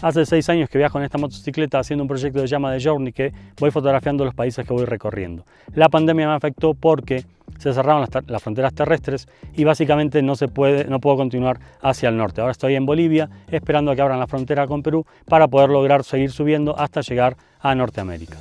Hace seis años que viajo en esta motocicleta haciendo un proyecto de llama de Journey que voy fotografiando los países que voy recorriendo. La pandemia me afectó porque se cerraron las, fronteras terrestres y básicamente no, se puede, no puedo continuar hacia el norte. Ahora estoy en Bolivia esperando a que abran la frontera con Perú para poder lograr seguir subiendo hasta llegar a Norteamérica.